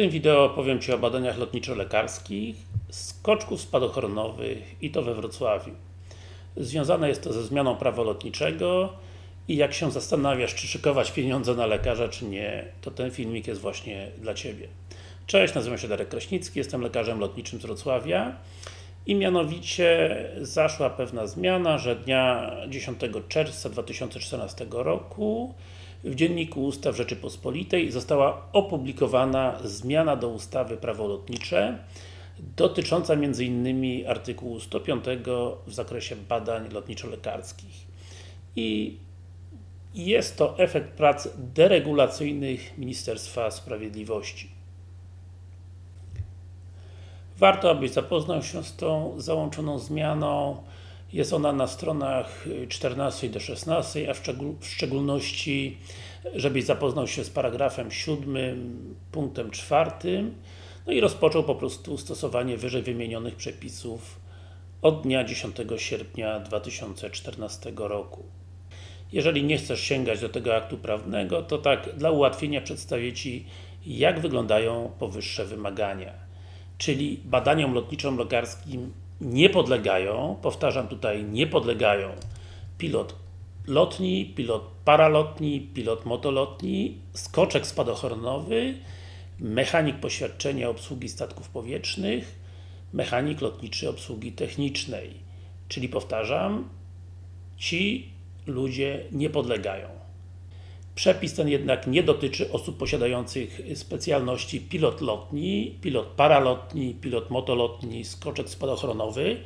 tym wideo opowiem Ci o badaniach lotniczo-lekarskich, skoczków spadochronowych i to we Wrocławiu. Związane jest to ze zmianą prawa lotniczego i jak się zastanawiasz, czy szykować pieniądze na lekarza, czy nie, to ten filmik jest właśnie dla Ciebie. Cześć, nazywam się Darek Kraśnicki, jestem lekarzem lotniczym z Wrocławia i mianowicie zaszła pewna zmiana, że dnia 10 czerwca 2014 roku w Dzienniku Ustaw Rzeczypospolitej została opublikowana zmiana do ustawy Prawo lotnicze dotycząca m.in. artykułu 105 w zakresie badań lotniczo-lekarskich. I jest to efekt prac deregulacyjnych Ministerstwa Sprawiedliwości. Warto, abyś zapoznał się z tą załączoną zmianą. Jest ona na stronach 14 do 16, a w, szczegól w szczególności żebyś zapoznał się z paragrafem 7, punktem 4 no i rozpoczął po prostu stosowanie wyżej wymienionych przepisów od dnia 10 sierpnia 2014 roku. Jeżeli nie chcesz sięgać do tego aktu prawnego, to tak dla ułatwienia przedstawię Ci jak wyglądają powyższe wymagania. Czyli badaniom lotniczym-lekarskim nie podlegają, powtarzam tutaj, nie podlegają pilot lotni, pilot paralotni, pilot motolotni, skoczek spadochronowy, mechanik poświadczenia obsługi statków powietrznych, mechanik lotniczy obsługi technicznej. Czyli powtarzam, ci ludzie nie podlegają. Przepis ten jednak nie dotyczy osób posiadających specjalności pilot lotni, pilot paralotni, pilot motolotni, skoczek spadochronowy,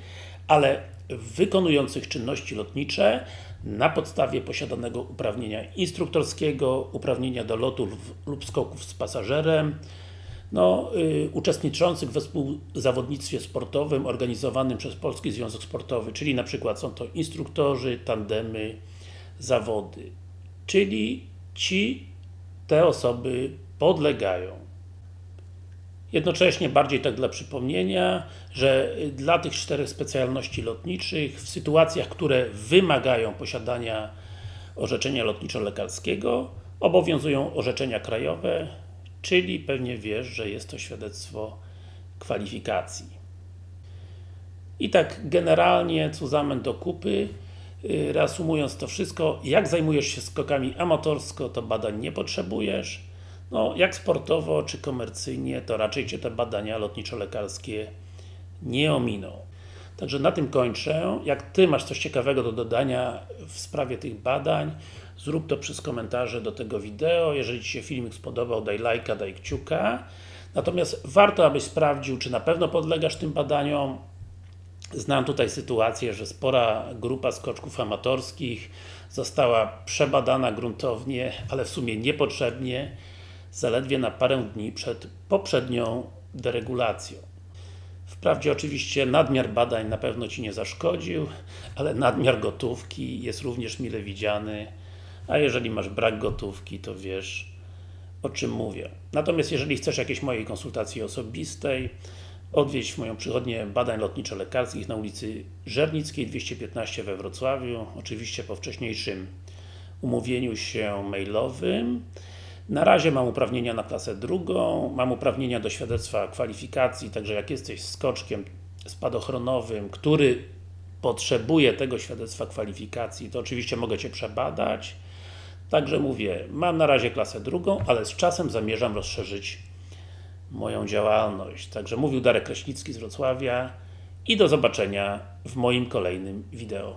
ale wykonujących czynności lotnicze na podstawie posiadanego uprawnienia instruktorskiego, uprawnienia do lotu lub skoków z pasażerem, no, y, uczestniczących we współzawodnictwie sportowym organizowanym przez Polski Związek Sportowy, czyli na przykład są to instruktorzy, tandemy, zawody. Czyli ci, te osoby podlegają. Jednocześnie, bardziej tak dla przypomnienia, że dla tych czterech specjalności lotniczych, w sytuacjach, które wymagają posiadania orzeczenia lotniczo-lekarskiego, obowiązują orzeczenia krajowe, czyli pewnie wiesz, że jest to świadectwo kwalifikacji. I tak generalnie, cuzamen do kupy, reasumując to wszystko, jak zajmujesz się skokami amatorsko, to badań nie potrzebujesz, no, jak sportowo czy komercyjnie, to raczej Cię te badania lotniczo-lekarskie nie ominą. Także na tym kończę. Jak Ty masz coś ciekawego do dodania w sprawie tych badań, zrób to przez komentarze do tego wideo. Jeżeli Ci się filmik spodobał, daj lajka, daj kciuka. Natomiast warto, abyś sprawdził, czy na pewno podlegasz tym badaniom. Znam tutaj sytuację, że spora grupa skoczków amatorskich została przebadana gruntownie, ale w sumie niepotrzebnie zaledwie na parę dni przed poprzednią deregulacją. Wprawdzie oczywiście nadmiar badań na pewno Ci nie zaszkodził, ale nadmiar gotówki jest również mile widziany, a jeżeli masz brak gotówki, to wiesz o czym mówię. Natomiast jeżeli chcesz jakiejś mojej konsultacji osobistej, odwiedź moją przychodnię badań lotniczo-lekarskich na ulicy Żernickiej 215 we Wrocławiu, oczywiście po wcześniejszym umówieniu się mailowym. Na razie mam uprawnienia na klasę drugą, mam uprawnienia do świadectwa kwalifikacji, także jak jesteś skoczkiem spadochronowym, który potrzebuje tego świadectwa kwalifikacji, to oczywiście mogę Cię przebadać. Także mówię, mam na razie klasę drugą, ale z czasem zamierzam rozszerzyć moją działalność. Także mówił Darek Kraśnicki z Wrocławia i do zobaczenia w moim kolejnym wideo.